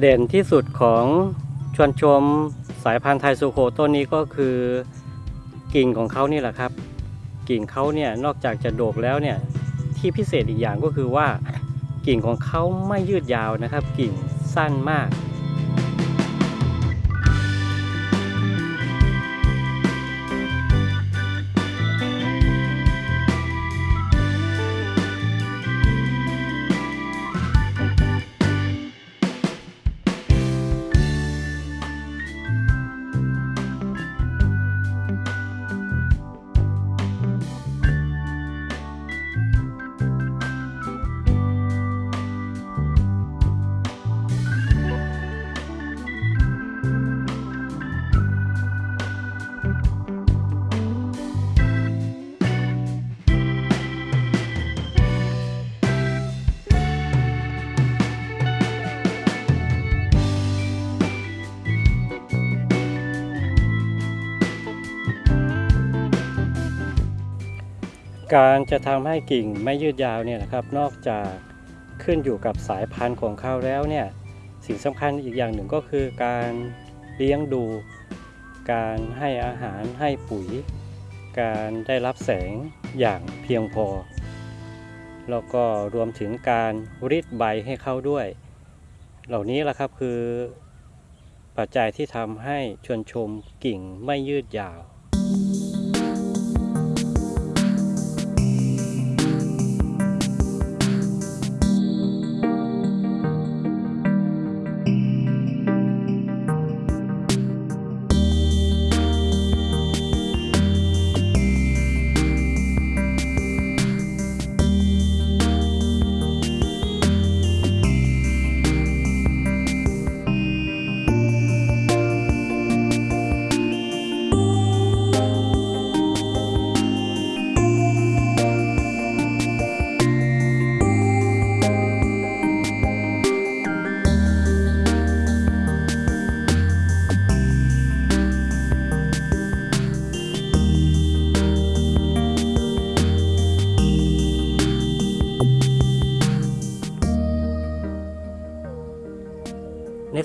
เด่นที่สุดของชวนชมสายพันธุ์ไทยสุโขต้นนี้ก็คือกิ่งของเขานี่แหละครับ กิ่งเขาเนี่ยนอกจากจะโดกแล้วเนี่ยที่พิเศษอีกอย่างก็คือว่า กิ่งของเขาไม่ยืดยาวนะครับ กิ่งสั้นมาก การจะทำให้กิ่งไม่ยืดยาวเนี่ยนะครับ นอกจากขึ้นอยู่กับสายพันธุ์ของเขาแล้วเนี่ยสิ่งสำคัญอีกอย่างหนึ่งก็คือการเลี้ยงดู การให้อาหารให้ปุ๋ย การได้รับแสงอย่างเพียงพอ แล้วก็รวมถึงการรีดใบให้เขาด้วย เหล่านี้แหละครับคือปัจจัยที่ทำให้ชวนชมกิ่งไม่ยืดยาว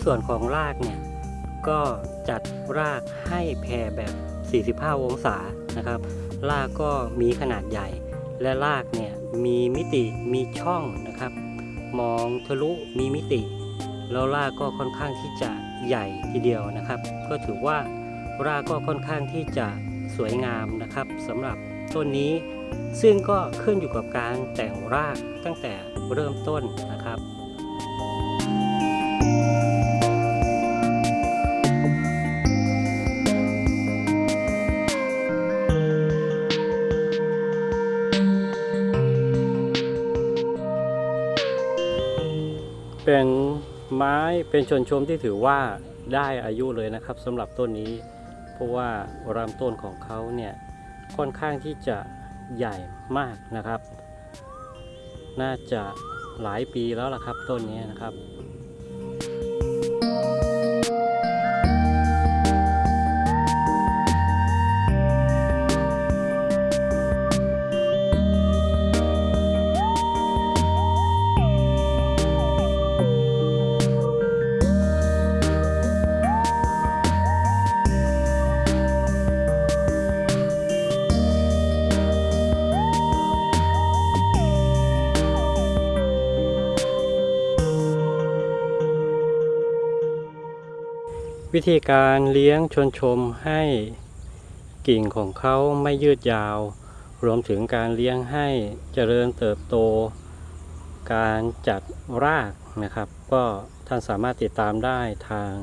ส่วนของรากเนี่ย ก็จัดรากให้แผ่แบบ 45 องศานะครับ รากก็มีขนาดใหญ่ และรากเนี่ยมีมิติมีช่องนะครับ มองทะลุมีมิติ แล้วรากก็ค่อนข้างที่จะใหญ่ทีเดียวนะครับ ก็ถือว่ารากก็ค่อนข้างที่จะสวยงามนะครับสำหรับต้นนี้ ซึ่งก็ขึ้นอยู่กับการแต่งรากตั้งแต่เริ่มต้นนะครับ ไม้เป็นชนชมที่ถือว่าได้อายุเลยนะครับสำหรับต้นนี้ เพราะว่าลำต้นของเขาเนี่ยค่อนข้างที่จะใหญ่มากนะครับ น่าจะหลายปีแล้วล่ะครับต้นนี้นะครับ วิธีการเลี้ยงชวนชมให้กิ่งของเขาไม่ยืดยาว รวมถึงการเลี้ยงให้เจริญเติบโต การจัดรากนะครับ ก็ท่านสามารถติดตามได้ทาง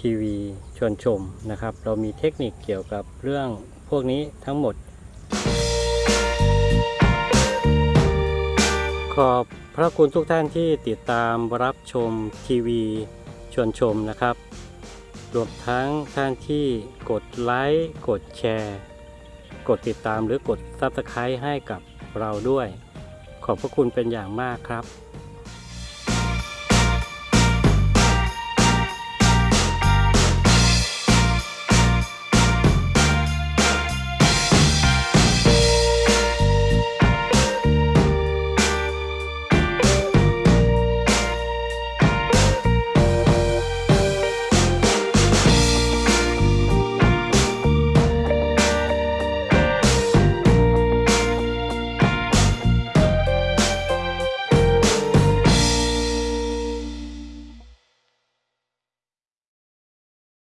ทีวีชวนชมนะครับ เรามีเทคนิคเกี่ยวกับเรื่องพวกนี้ทั้งหมด ขอบพระคุณทุกท่านที่ติดตามรับชมทีวีชวนชมนะครับ รวมทั้งท่านที่กดไลค์กดแชร์ กดติดตามหรือกด Subscribe ให้กับเราด้วย ขอบพระคุณเป็นอย่างมากครับ